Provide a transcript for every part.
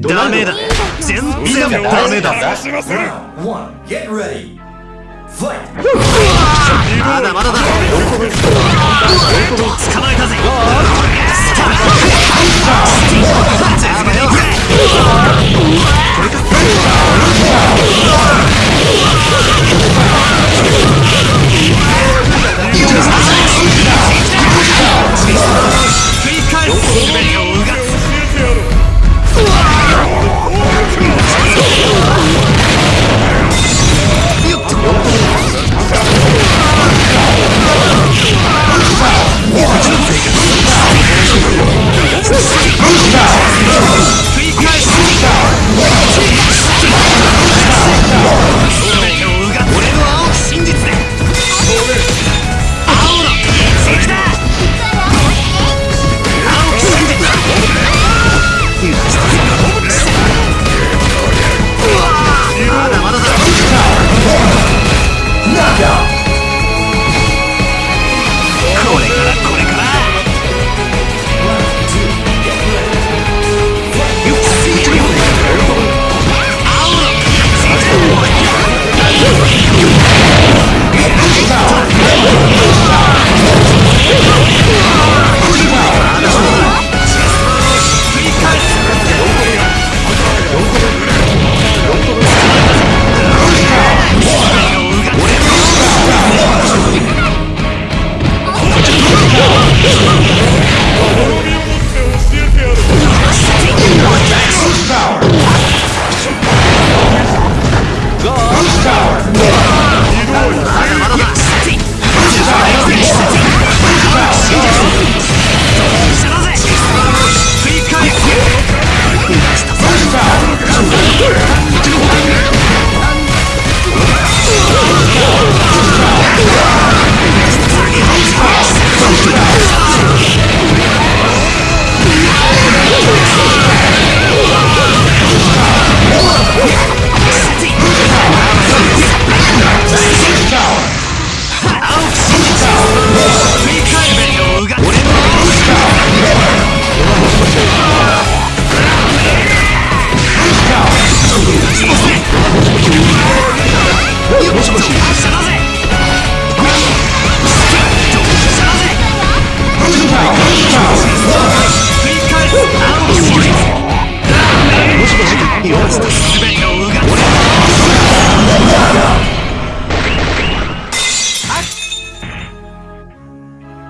ダメだ。全然ダメだ。まだまだだ。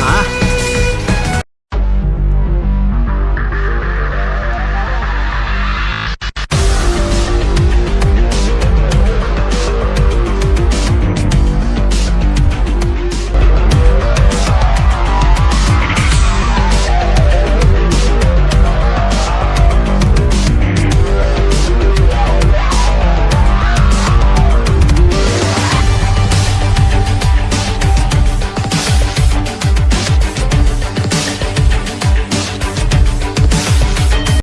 啊。